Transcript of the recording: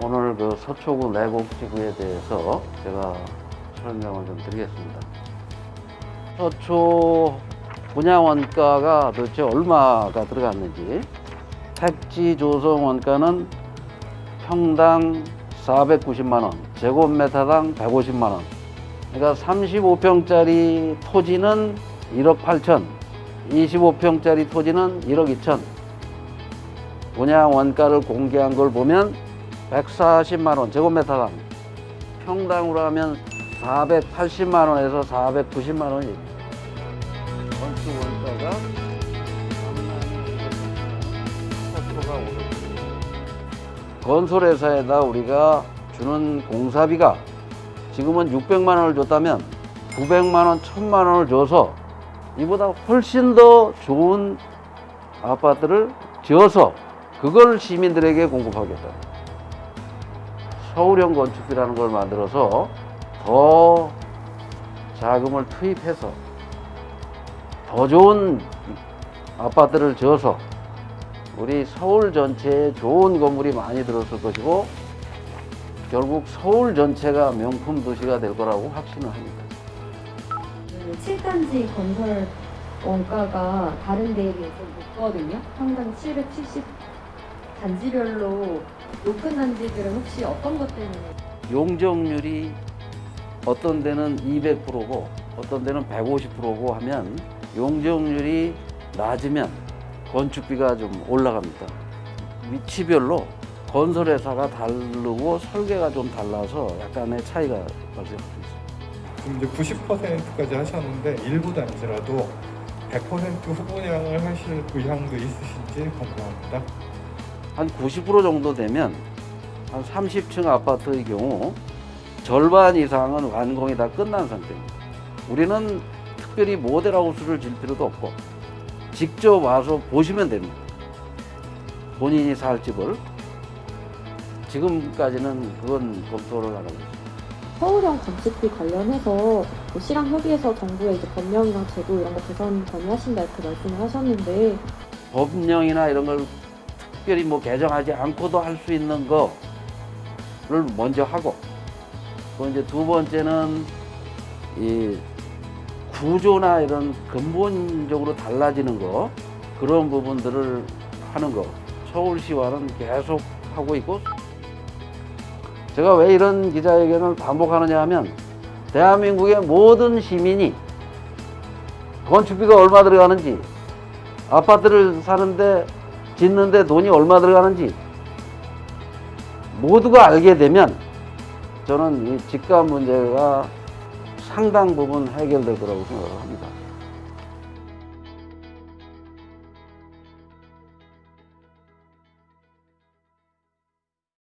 오늘 그 서초구 내곡지구에 대해서 제가 설명을 좀 드리겠습니다. 서초 분양 원가가 도대체 얼마가 들어갔는지 택지 조성 원가는 평당 490만 원, 제곱미터당 150만 원. 그러니까 35평짜리 토지는 1억 8천, 25평짜리 토지는 1억 2천. 분양 원가를 공개한 걸 보면 140만 원 제곱미터당 평당으로 하면 480만 원에서 490만 원이 건축 원가가 상당히 오르고 건설회사에다 우리가 주는 공사비가 지금은 600만 원을 줬다면 900만 원, 1000만 원을 줘서 이보다 훨씬 더 좋은 아파트를 지어서 그걸 시민들에게 공급하겠다. 서울형 건축비라는 걸 만들어서 더 자금을 투입해서 더 좋은 아파트를 지어서 우리 서울 전체에 좋은 건물이 많이 들었을 것이고 결국 서울 전체가 명품 도시가 될 거라고 확신을 합니다. 그 7단지 건설 원가가 다른 데에 비해서 높거든요. 평당 770 단지별로 높은 단지들은 혹시 어떤 것 때문에 용적률이 어떤 데는 200%고 어떤 데는 150%고 하면 용적률이 낮으면 건축비가 좀 올라갑니다. 위치별로 건설회사가 다르고 설계가 좀 달라서 약간의 차이가 발생할 수 있습니다. 지금 이제 90%까지 하셨는데 일부 단지라도 100% 후분양을 하실 의향도 있으신지 궁금합니다. 한 90% 정도 되면 한 30층 아파트의 경우 절반 이상은 완공이 다 끝난 상태입니다. 우리는 특별히 모델하우스를 질 필요도 없고 직접 와서 보시면 됩니다. 본인이 살 집을 지금까지는 그건 검토를 하고 있습니다. 서울형 건축비 관련해서 뭐 실황협의에서 정부의 이제 법령이랑 제도 이런 거 개선 건의하신다 이렇게 말씀을 하셨는데 법령이나 이런 걸 특별히 뭐 개정하지 않고도 할 수 있는 거를 먼저 하고 또 이제 두 번째는 이 구조나 이런 근본적으로 달라지는 거 그런 부분들을 하는 거. 서울시와는 계속 하고 있고 제가 왜 이런 기자회견을 반복하느냐 하면 대한민국의 모든 시민이 건축비가 얼마 들어가는지 아파트를 사는데 짓는데 돈이 얼마 들어가는지 모두가 알게 되면 저는 이 집값 문제가 상당 부분 해결될 거라고 생각을 합니다.